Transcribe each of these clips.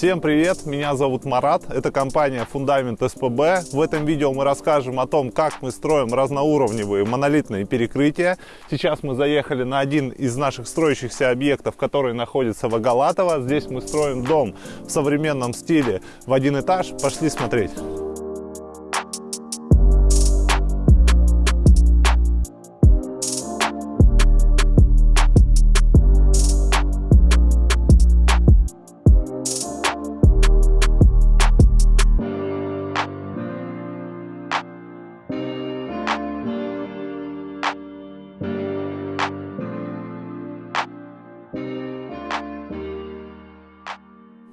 Всем привет, меня зовут Марат, это компания Фундамент СПБ. В этом видео мы расскажем о том, как мы строим разноуровневые монолитные перекрытия. Сейчас мы заехали на один из наших строящихся объектов, который находится в Агалатово. Здесь мы строим дом в современном стиле в один этаж. Пошли смотреть.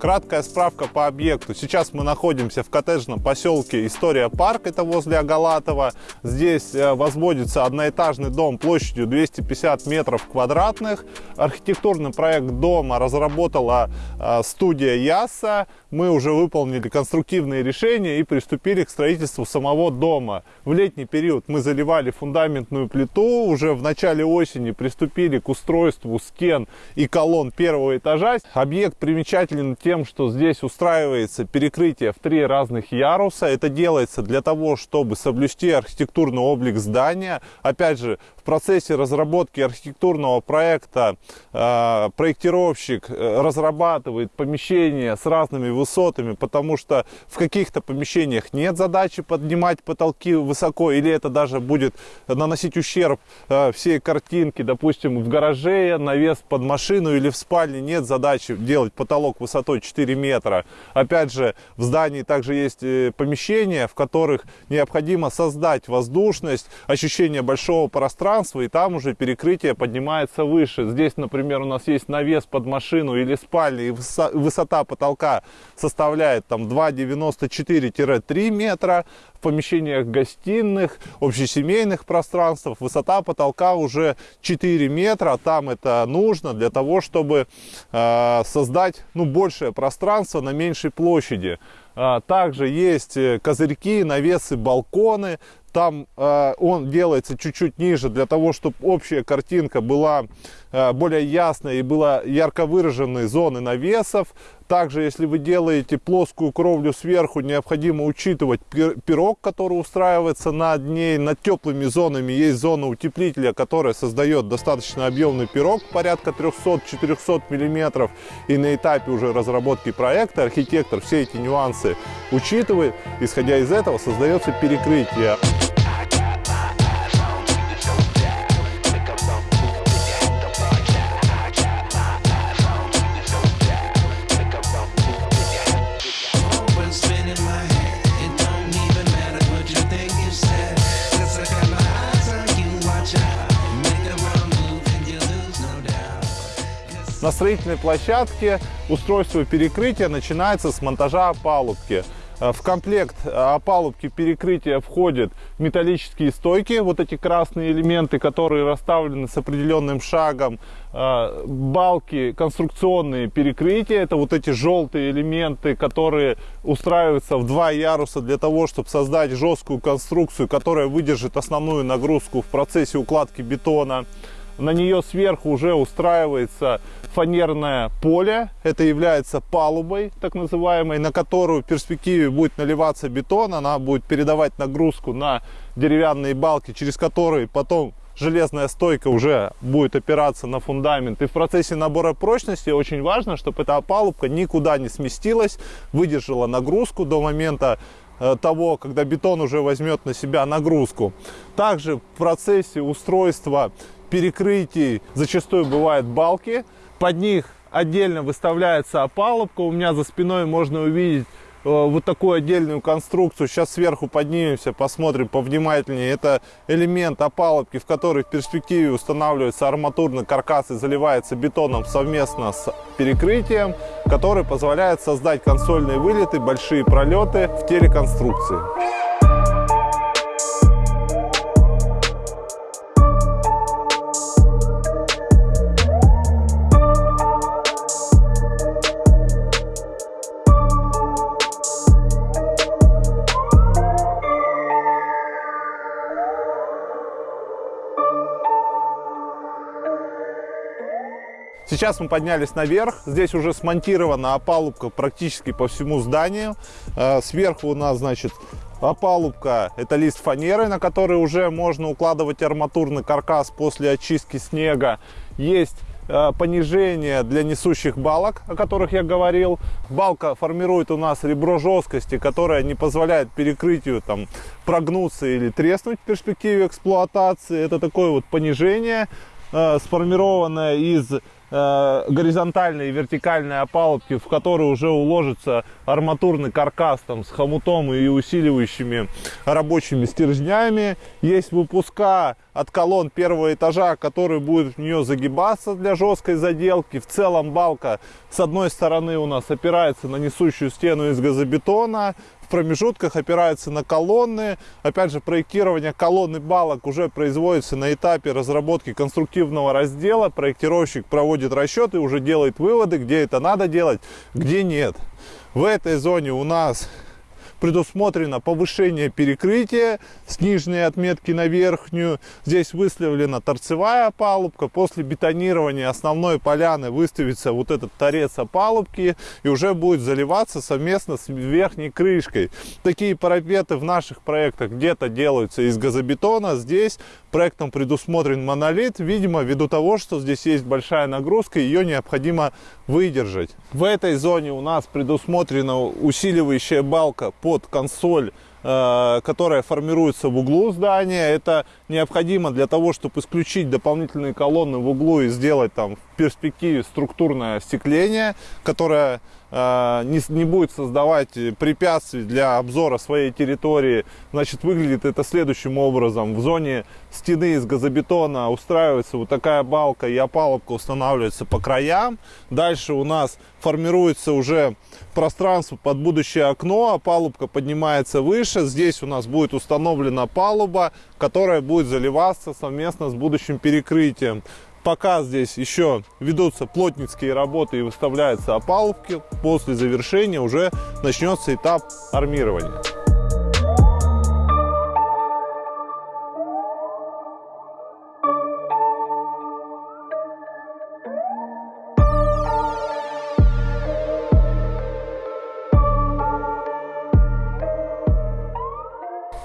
Краткая справка по объекту. Сейчас мы находимся в коттеджном поселке История Парк, это возле Агалатова. Здесь э, возводится одноэтажный дом площадью 250 метров квадратных. Архитектурный проект дома разработала э, студия ЯСА. Мы уже выполнили конструктивные решения и приступили к строительству самого дома. В летний период мы заливали фундаментную плиту. Уже в начале осени приступили к устройству стен и колонн первого этажа. Объект примечателен тем, тем, что здесь устраивается перекрытие в три разных яруса. Это делается для того, чтобы соблюсти архитектурный облик здания. Опять же, процессе разработки архитектурного проекта э, проектировщик э, разрабатывает помещения с разными высотами, потому что в каких-то помещениях нет задачи поднимать потолки высоко, или это даже будет наносить ущерб э, всей картинке. Допустим, в гараже навес под машину или в спальне нет задачи делать потолок высотой 4 метра. Опять же, в здании также есть помещения, в которых необходимо создать воздушность, ощущение большого пространства, и там уже перекрытие поднимается выше. Здесь, например, у нас есть навес под машину или спальня, и высота потолка составляет там 2,94-3 метра. В помещениях гостиных, общесемейных пространствах высота потолка уже 4 метра. Там это нужно для того, чтобы э, создать ну, большее пространство на меньшей площади. А, также есть э, козырьки, навесы, балконы. Там э, он делается чуть-чуть ниже для того, чтобы общая картинка была э, более ясной и была ярко выраженной зоны навесов. Также, если вы делаете плоскую кровлю сверху, необходимо учитывать пирог, который устраивается над ней. Над теплыми зонами есть зона утеплителя, которая создает достаточно объемный пирог, порядка 300-400 мм. И на этапе уже разработки проекта архитектор все эти нюансы учитывает. Исходя из этого создается перекрытие. На строительной площадке устройство перекрытия начинается с монтажа опалубки. Э, в комплект э, опалубки перекрытия входят металлические стойки, вот эти красные элементы, которые расставлены с определенным шагом, э, балки, конструкционные перекрытия, это вот эти желтые элементы, которые устраиваются в два яруса для того, чтобы создать жесткую конструкцию, которая выдержит основную нагрузку в процессе укладки бетона на нее сверху уже устраивается фанерное поле. Это является палубой, так называемой, на которую в перспективе будет наливаться бетон. Она будет передавать нагрузку на деревянные балки, через которые потом железная стойка уже будет опираться на фундамент. И в процессе набора прочности очень важно, чтобы эта палубка никуда не сместилась, выдержала нагрузку до момента э, того, когда бетон уже возьмет на себя нагрузку. Также в процессе устройства перекрытий зачастую бывают балки. Под них отдельно выставляется опалубка. У меня за спиной можно увидеть э, вот такую отдельную конструкцию. Сейчас сверху поднимемся, посмотрим повнимательнее. Это элемент опалубки, в который в перспективе устанавливается арматурный каркас и заливается бетоном совместно с перекрытием, который позволяет создать консольные вылеты, большие пролеты в теле конструкции. Сейчас мы поднялись наверх. Здесь уже смонтирована опалубка практически по всему зданию. Э, сверху у нас, значит, опалубка. Это лист фанеры, на который уже можно укладывать арматурный каркас после очистки снега. Есть Э, понижение для несущих балок, о которых я говорил. Балка формирует у нас ребро жесткости, которое не позволяет перекрытию там, прогнуться или треснуть в перспективе эксплуатации. Это такое вот понижение, э, сформированное из Э, горизонтальной и вертикальной опалубки, в которой уже уложится арматурный каркас там, с хомутом и усиливающими рабочими стержнями. Есть выпуска от колонн первого этажа, который будет в нее загибаться для жесткой заделки. В целом балка с одной стороны у нас опирается на несущую стену из газобетона, промежутках опирается на колонны. Опять же, проектирование колонны балок уже производится на этапе разработки конструктивного раздела. Проектировщик проводит расчеты, уже делает выводы, где это надо делать, где нет. В этой зоне у нас предусмотрено повышение перекрытия с нижней отметки на верхнюю. Здесь выставлена торцевая опалубка. После бетонирования основной поляны выставится вот этот торец опалубки и уже будет заливаться совместно с верхней крышкой. Такие парапеты в наших проектах где-то делаются из газобетона. Здесь проектом предусмотрен монолит, видимо, ввиду того, что здесь есть большая нагрузка, ее необходимо выдержать. В этой зоне у нас предусмотрена усиливающая балка по под консоль, э, которая формируется в углу здания. Это необходимо для того, чтобы исключить дополнительные колонны в углу и сделать там в перспективе структурное остекление, которое не, не будет создавать препятствий для обзора своей территории. Значит, выглядит это следующим образом. В зоне стены из газобетона устраивается вот такая балка и опалубка устанавливается по краям. Дальше у нас формируется уже пространство под будущее окно, опалубка поднимается выше. Здесь у нас будет установлена палуба, которая будет заливаться совместно с будущим перекрытием. Пока здесь еще ведутся плотницкие работы и выставляются опалубки, после завершения уже начнется этап армирования.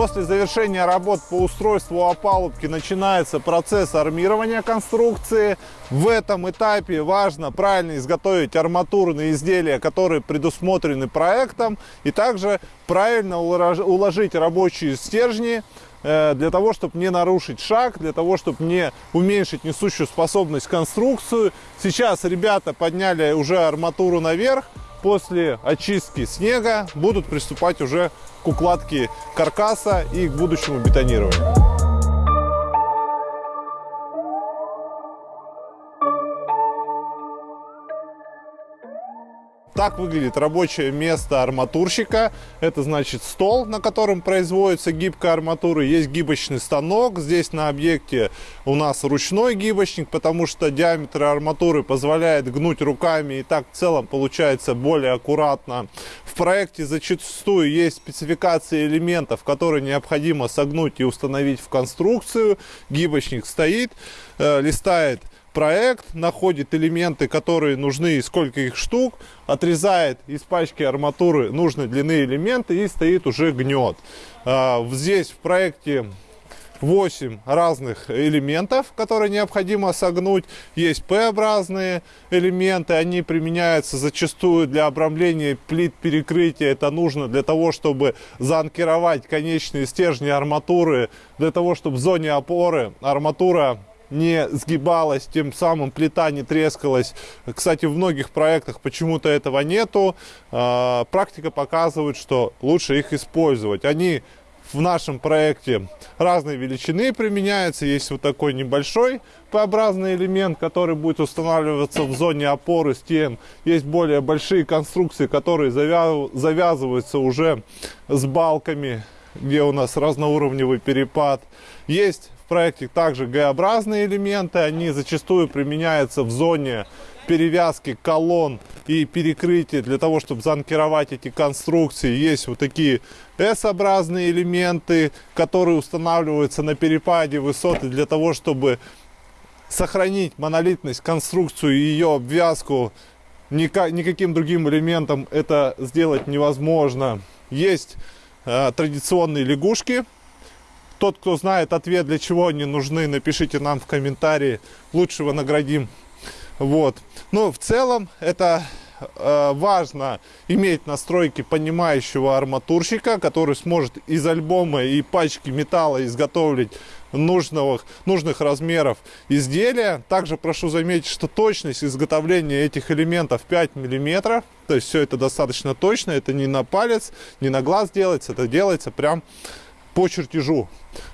После завершения работ по устройству опалубки начинается процесс армирования конструкции. В этом этапе важно правильно изготовить арматурные изделия, которые предусмотрены проектом, и также правильно уложить рабочие стержни э, для того, чтобы не нарушить шаг, для того, чтобы не уменьшить несущую способность конструкцию. Сейчас ребята подняли уже арматуру наверх, после очистки снега будут приступать уже к укладке каркаса и к будущему бетонированию. Так выглядит рабочее место арматурщика. Это значит стол, на котором производится гибкая арматура. Есть гибочный станок. Здесь на объекте у нас ручной гибочник, потому что диаметр арматуры позволяет гнуть руками. И так в целом получается более аккуратно. В проекте зачастую есть спецификации элементов, которые необходимо согнуть и установить в конструкцию. Гибочник стоит, э, листает проект, находит элементы, которые нужны, и сколько их штук, отрезает из пачки арматуры нужной длины элементы и стоит уже гнет. А, здесь в проекте 8 разных элементов, которые необходимо согнуть. Есть П-образные элементы, они применяются зачастую для обрамления плит перекрытия. Это нужно для того, чтобы заанкировать конечные стержни арматуры, для того, чтобы в зоне опоры арматура не сгибалась, тем самым плита не трескалась. Кстати, в многих проектах почему-то этого нету. А, практика показывает, что лучше их использовать. Они в нашем проекте разные величины применяются. Есть вот такой небольшой П-образный элемент, который будет устанавливаться в зоне опоры стен. Есть более большие конструкции, которые завязываются уже с балками, где у нас разноуровневый перепад. Есть проекте также Г-образные элементы. Они зачастую применяются в зоне перевязки колонн и перекрытия для того, чтобы заанкировать эти конструкции. Есть вот такие S-образные элементы, которые устанавливаются на перепаде высоты для того, чтобы сохранить монолитность, конструкцию и ее обвязку никаким другим элементом это сделать невозможно. Есть э, традиционные лягушки. Тот, кто знает ответ, для чего они нужны, напишите нам в комментарии. Лучшего наградим. Вот. Но в целом это э, важно иметь настройки понимающего арматурщика, который сможет из альбома и пачки металла изготовить нужного, нужных размеров изделия. Также прошу заметить, что точность изготовления этих элементов 5 миллиметров. То есть все это достаточно точно. Это не на палец, не на глаз делается. Это делается прям по чертежу.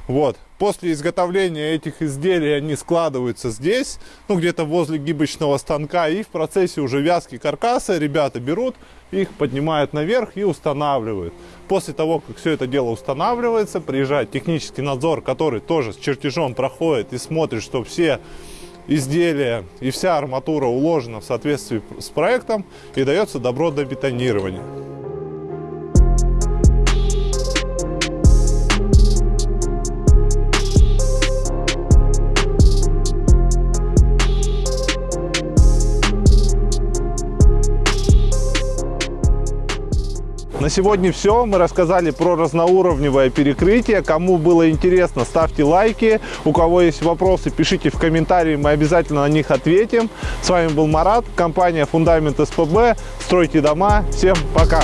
Вот. После изготовления этих изделий они складываются здесь, ну где-то возле гибочного станка. И в процессе уже вязки каркаса ребята берут, их поднимают наверх и устанавливают. После того, как все это дело устанавливается, приезжает технический надзор, который тоже с чертежом проходит и смотрит, что все изделия и вся арматура уложена в соответствии с проектом и дается добро до бетонирования. На сегодня все. Мы рассказали про разноуровневое перекрытие. Кому было интересно, ставьте лайки. У кого есть вопросы, пишите в комментарии, мы обязательно на них ответим. С вами был Марат, компания Фундамент СПБ. Стройте дома. Всем пока!